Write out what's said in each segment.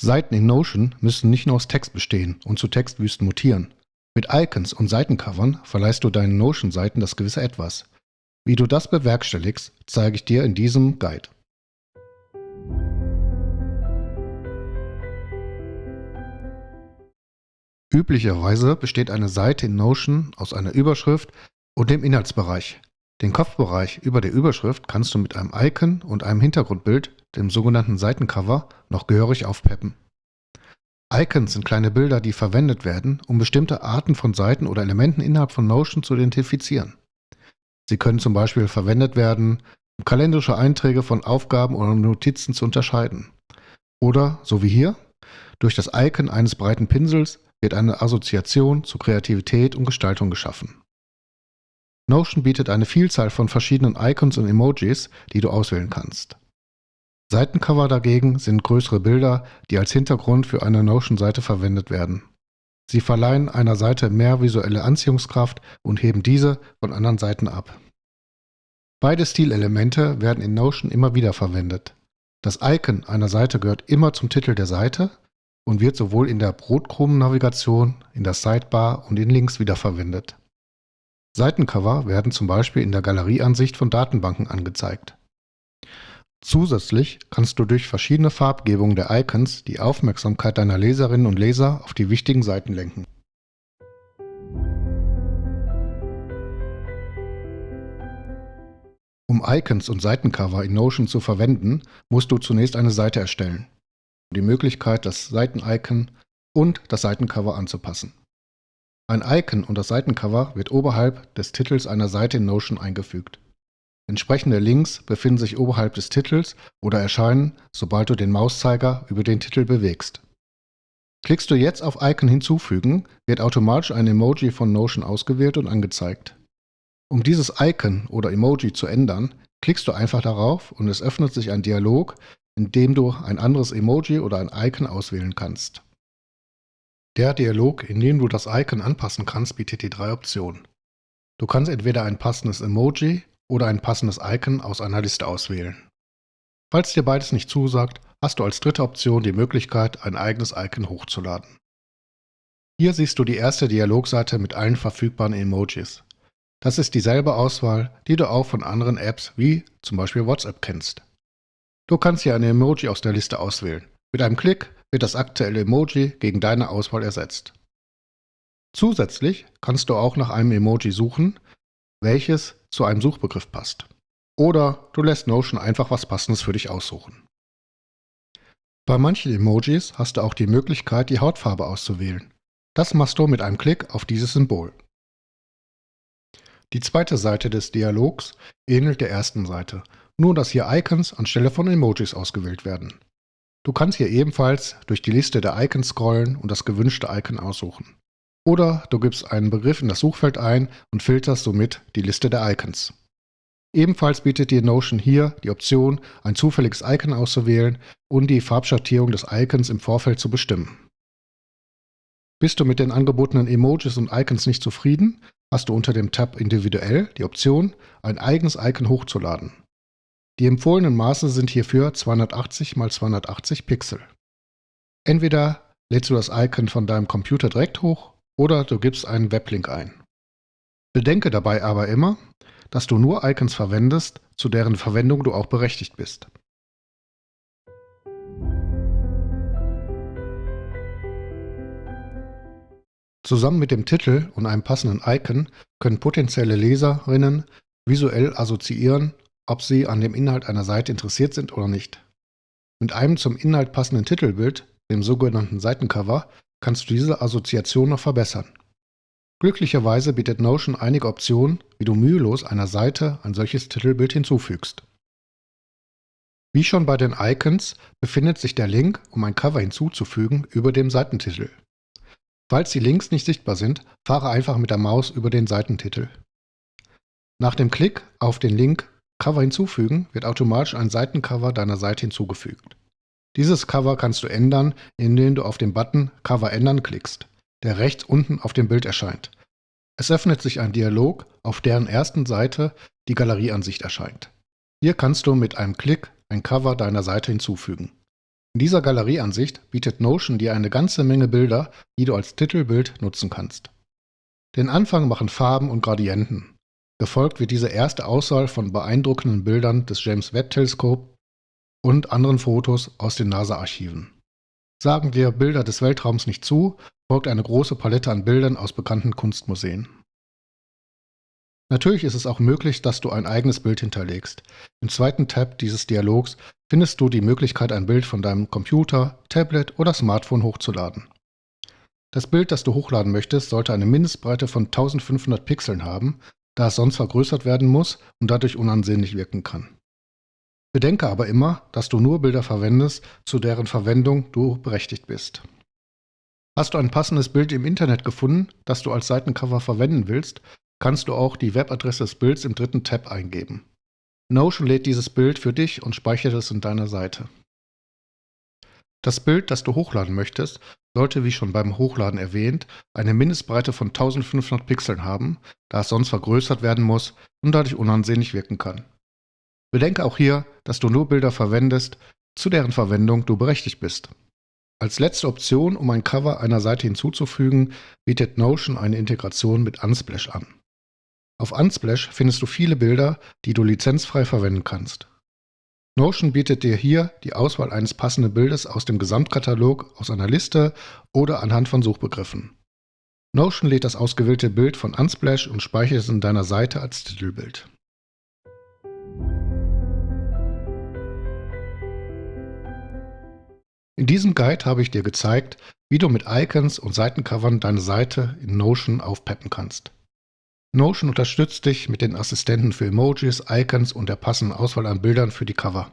Seiten in Notion müssen nicht nur aus Text bestehen und zu Textwüsten mutieren. Mit Icons und Seitencovern verleihst du deinen Notion-Seiten das gewisse Etwas. Wie du das bewerkstelligst, zeige ich dir in diesem Guide. Üblicherweise besteht eine Seite in Notion aus einer Überschrift und dem Inhaltsbereich. Den Kopfbereich über der Überschrift kannst du mit einem Icon und einem Hintergrundbild, dem sogenannten Seitencover, noch gehörig aufpeppen. Icons sind kleine Bilder, die verwendet werden, um bestimmte Arten von Seiten oder Elementen innerhalb von Notion zu identifizieren. Sie können zum Beispiel verwendet werden, um kalendarische Einträge von Aufgaben oder Notizen zu unterscheiden. Oder, so wie hier, durch das Icon eines breiten Pinsels wird eine Assoziation zu Kreativität und Gestaltung geschaffen. Notion bietet eine Vielzahl von verschiedenen Icons und Emojis, die du auswählen kannst. Seitencover dagegen sind größere Bilder, die als Hintergrund für eine Notion-Seite verwendet werden. Sie verleihen einer Seite mehr visuelle Anziehungskraft und heben diese von anderen Seiten ab. Beide Stilelemente werden in Notion immer wieder verwendet. Das Icon einer Seite gehört immer zum Titel der Seite und wird sowohl in der Brotkrumen-Navigation, in der Sidebar und in Links wiederverwendet. Seitencover werden zum Beispiel in der Galerieansicht von Datenbanken angezeigt. Zusätzlich kannst du durch verschiedene Farbgebungen der Icons die Aufmerksamkeit deiner Leserinnen und Leser auf die wichtigen Seiten lenken. Um Icons und Seitencover in Notion zu verwenden, musst du zunächst eine Seite erstellen. Die Möglichkeit, das Seitenicon und das Seitencover anzupassen. Ein Icon und das Seitencover wird oberhalb des Titels einer Seite in Notion eingefügt. Entsprechende Links befinden sich oberhalb des Titels oder erscheinen, sobald du den Mauszeiger über den Titel bewegst. Klickst du jetzt auf Icon hinzufügen, wird automatisch ein Emoji von Notion ausgewählt und angezeigt. Um dieses Icon oder Emoji zu ändern, klickst du einfach darauf und es öffnet sich ein Dialog, in dem du ein anderes Emoji oder ein Icon auswählen kannst. Der Dialog, in dem du das Icon anpassen kannst, bietet die drei Optionen. Du kannst entweder ein passendes Emoji oder ein passendes Icon aus einer Liste auswählen. Falls dir beides nicht zusagt, hast du als dritte Option die Möglichkeit, ein eigenes Icon hochzuladen. Hier siehst du die erste Dialogseite mit allen verfügbaren Emojis. Das ist dieselbe Auswahl, die du auch von anderen Apps wie zum Beispiel WhatsApp kennst. Du kannst hier ein Emoji aus der Liste auswählen. Mit einem Klick wird das aktuelle Emoji gegen deine Auswahl ersetzt. Zusätzlich kannst du auch nach einem Emoji suchen, welches zu einem Suchbegriff passt. Oder du lässt Notion einfach was Passendes für dich aussuchen. Bei manchen Emojis hast du auch die Möglichkeit, die Hautfarbe auszuwählen. Das machst du mit einem Klick auf dieses Symbol. Die zweite Seite des Dialogs ähnelt der ersten Seite, nur dass hier Icons anstelle von Emojis ausgewählt werden. Du kannst hier ebenfalls durch die Liste der Icons scrollen und das gewünschte Icon aussuchen. Oder du gibst einen Begriff in das Suchfeld ein und filterst somit die Liste der Icons. Ebenfalls bietet dir Notion hier die Option, ein zufälliges Icon auszuwählen und die Farbschattierung des Icons im Vorfeld zu bestimmen. Bist du mit den angebotenen Emojis und Icons nicht zufrieden, hast du unter dem Tab Individuell die Option, ein eigenes Icon hochzuladen. Die empfohlenen Maße sind hierfür 280 x 280 Pixel. Entweder lädst du das Icon von deinem Computer direkt hoch oder du gibst einen Weblink ein. Bedenke dabei aber immer, dass du nur Icons verwendest, zu deren Verwendung du auch berechtigt bist. Zusammen mit dem Titel und einem passenden Icon können potenzielle Leserinnen visuell assoziieren, ob sie an dem Inhalt einer Seite interessiert sind oder nicht. Mit einem zum Inhalt passenden Titelbild, dem sogenannten Seitencover, kannst du diese Assoziation noch verbessern. Glücklicherweise bietet Notion einige Optionen, wie du mühelos einer Seite ein solches Titelbild hinzufügst. Wie schon bei den Icons befindet sich der Link, um ein Cover hinzuzufügen, über dem Seitentitel. Falls die Links nicht sichtbar sind, fahre einfach mit der Maus über den Seitentitel. Nach dem Klick auf den Link Cover hinzufügen wird automatisch ein Seitencover deiner Seite hinzugefügt. Dieses Cover kannst du ändern, indem du auf den Button Cover ändern klickst, der rechts unten auf dem Bild erscheint. Es öffnet sich ein Dialog, auf deren ersten Seite die Galerieansicht erscheint. Hier kannst du mit einem Klick ein Cover deiner Seite hinzufügen. In dieser Galerieansicht bietet Notion dir eine ganze Menge Bilder, die du als Titelbild nutzen kannst. Den Anfang machen Farben und Gradienten. Gefolgt wird diese erste Auswahl von beeindruckenden Bildern des James Webb Teleskop und anderen Fotos aus den NASA-Archiven. Sagen dir Bilder des Weltraums nicht zu, folgt eine große Palette an Bildern aus bekannten Kunstmuseen. Natürlich ist es auch möglich, dass du ein eigenes Bild hinterlegst. Im zweiten Tab dieses Dialogs findest du die Möglichkeit, ein Bild von deinem Computer, Tablet oder Smartphone hochzuladen. Das Bild, das du hochladen möchtest, sollte eine Mindestbreite von 1500 Pixeln haben, da es sonst vergrößert werden muss und dadurch unansehnlich wirken kann. Bedenke aber immer, dass du nur Bilder verwendest, zu deren Verwendung du berechtigt bist. Hast du ein passendes Bild im Internet gefunden, das du als Seitencover verwenden willst, kannst du auch die Webadresse des Bilds im dritten Tab eingeben. Notion lädt dieses Bild für dich und speichert es in deiner Seite. Das Bild, das du hochladen möchtest, sollte, wie schon beim Hochladen erwähnt, eine Mindestbreite von 1500 Pixeln haben, da es sonst vergrößert werden muss und dadurch unansehnlich wirken kann. Bedenke auch hier, dass du nur Bilder verwendest, zu deren Verwendung du berechtigt bist. Als letzte Option, um ein Cover einer Seite hinzuzufügen, bietet Notion eine Integration mit Unsplash an. Auf Unsplash findest du viele Bilder, die du lizenzfrei verwenden kannst. Notion bietet dir hier die Auswahl eines passenden Bildes aus dem Gesamtkatalog aus einer Liste oder anhand von Suchbegriffen. Notion lädt das ausgewählte Bild von Unsplash und speichert es in deiner Seite als Titelbild. In diesem Guide habe ich dir gezeigt, wie du mit Icons und Seitencovern deine Seite in Notion aufpeppen kannst. Notion unterstützt dich mit den Assistenten für Emojis, Icons und der passenden Auswahl an Bildern für die Cover.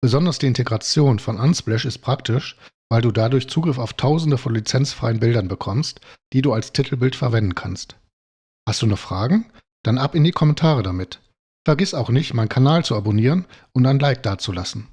Besonders die Integration von Unsplash ist praktisch, weil du dadurch Zugriff auf tausende von lizenzfreien Bildern bekommst, die du als Titelbild verwenden kannst. Hast du noch Fragen? Dann ab in die Kommentare damit. Vergiss auch nicht, meinen Kanal zu abonnieren und ein Like dazulassen.